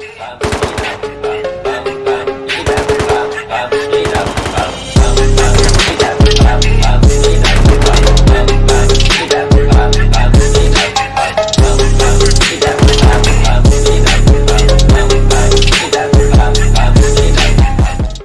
I'm,